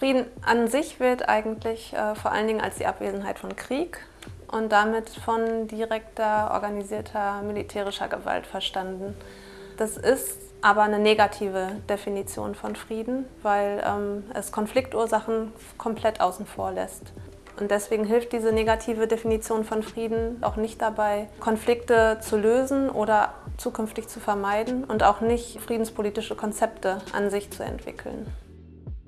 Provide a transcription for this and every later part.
Frieden an sich wird eigentlich äh, vor allen Dingen als die Abwesenheit von Krieg und damit von direkter, organisierter militärischer Gewalt verstanden. Das ist aber eine negative Definition von Frieden, weil ähm, es Konfliktursachen komplett außen vor lässt. Und deswegen hilft diese negative Definition von Frieden auch nicht dabei, Konflikte zu lösen oder zukünftig zu vermeiden und auch nicht friedenspolitische Konzepte an sich zu entwickeln.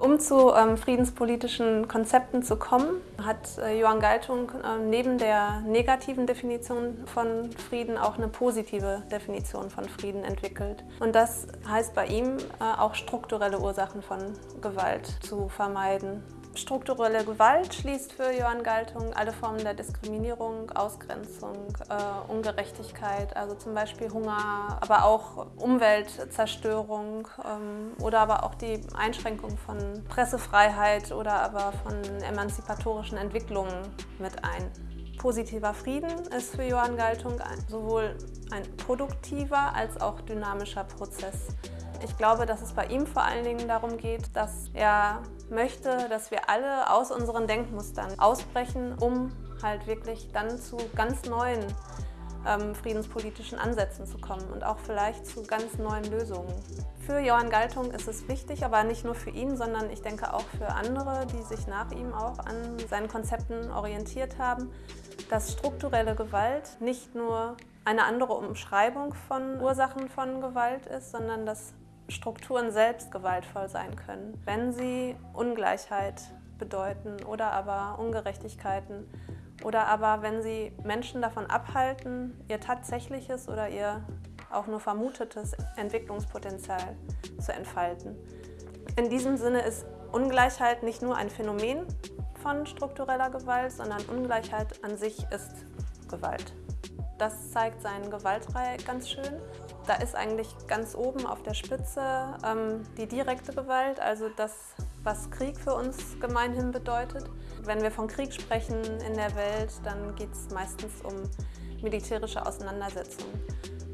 Um zu ähm, friedenspolitischen Konzepten zu kommen, hat äh, Johann Galtung äh, neben der negativen Definition von Frieden auch eine positive Definition von Frieden entwickelt. Und das heißt bei ihm äh, auch strukturelle Ursachen von Gewalt zu vermeiden. Strukturelle Gewalt schließt für Johann Galtung alle Formen der Diskriminierung, Ausgrenzung, äh, Ungerechtigkeit, also zum Beispiel Hunger, aber auch Umweltzerstörung ähm, oder aber auch die Einschränkung von Pressefreiheit oder aber von emanzipatorischen Entwicklungen mit ein. Positiver Frieden ist für Johann Galtung sowohl ein produktiver als auch dynamischer Prozess. Ich glaube, dass es bei ihm vor allen Dingen darum geht, dass er möchte, dass wir alle aus unseren Denkmustern ausbrechen, um halt wirklich dann zu ganz neuen ähm, friedenspolitischen Ansätzen zu kommen und auch vielleicht zu ganz neuen Lösungen. Für Johann Galtung ist es wichtig, aber nicht nur für ihn, sondern ich denke auch für andere, die sich nach ihm auch an seinen Konzepten orientiert haben, dass strukturelle Gewalt nicht nur eine andere Umschreibung von Ursachen von Gewalt ist, sondern dass Strukturen selbst gewaltvoll sein können, wenn sie Ungleichheit bedeuten oder aber Ungerechtigkeiten oder aber wenn sie Menschen davon abhalten, ihr tatsächliches oder ihr auch nur vermutetes Entwicklungspotenzial zu entfalten. In diesem Sinne ist Ungleichheit nicht nur ein Phänomen von struktureller Gewalt, sondern Ungleichheit an sich ist Gewalt. Das zeigt seinen Gewaltreihe ganz schön. Da ist eigentlich ganz oben auf der Spitze ähm, die direkte Gewalt, also das, was Krieg für uns gemeinhin bedeutet. Wenn wir von Krieg sprechen in der Welt, dann geht es meistens um militärische Auseinandersetzungen.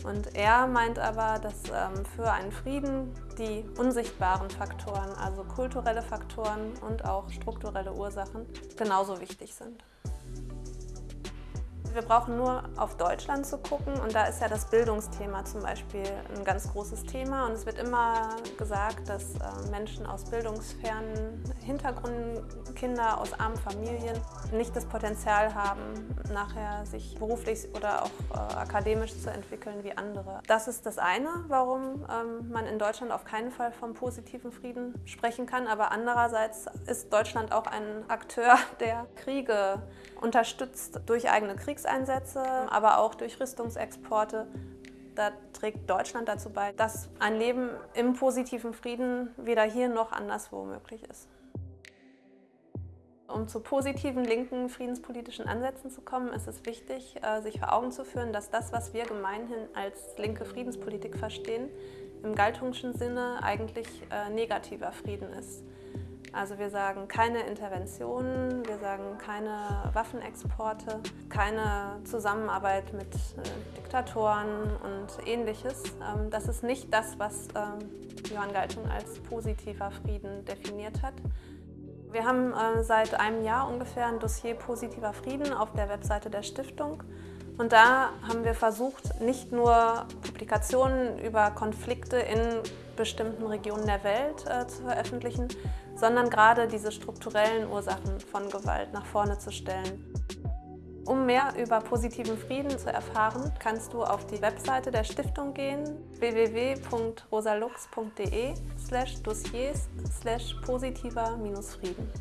Und er meint aber, dass ähm, für einen Frieden die unsichtbaren Faktoren, also kulturelle Faktoren und auch strukturelle Ursachen, genauso wichtig sind. Wir brauchen nur auf Deutschland zu gucken und da ist ja das Bildungsthema zum Beispiel ein ganz großes Thema und es wird immer gesagt, dass äh, Menschen aus bildungsfernen Hintergründen, Kinder aus armen Familien nicht das Potenzial haben, nachher sich beruflich oder auch äh, akademisch zu entwickeln wie andere. Das ist das eine, warum ähm, man in Deutschland auf keinen Fall vom positiven Frieden sprechen kann, aber andererseits ist Deutschland auch ein Akteur, der Kriege unterstützt durch eigene Kriegs Kriegseinsätze, aber auch durch Rüstungsexporte. Da trägt Deutschland dazu bei, dass ein Leben im positiven Frieden weder hier noch anderswo möglich ist. Um zu positiven linken friedenspolitischen Ansätzen zu kommen, ist es wichtig, äh, sich vor Augen zu führen, dass das, was wir gemeinhin als linke Friedenspolitik verstehen, im Galtungschen Sinne eigentlich äh, negativer Frieden ist. Also wir sagen keine Interventionen, wir sagen keine Waffenexporte, keine Zusammenarbeit mit äh, Diktatoren und ähnliches. Ähm, das ist nicht das, was ähm, Johann Galtung als positiver Frieden definiert hat. Wir haben äh, seit einem Jahr ungefähr ein Dossier Positiver Frieden auf der Webseite der Stiftung. Und da haben wir versucht, nicht nur Publikationen über Konflikte in bestimmten Regionen der Welt äh, zu veröffentlichen, sondern gerade diese strukturellen Ursachen von Gewalt nach vorne zu stellen. Um mehr über positiven Frieden zu erfahren, kannst du auf die Webseite der Stiftung gehen www.rosalux.de slash dossiers slash positiver-frieden.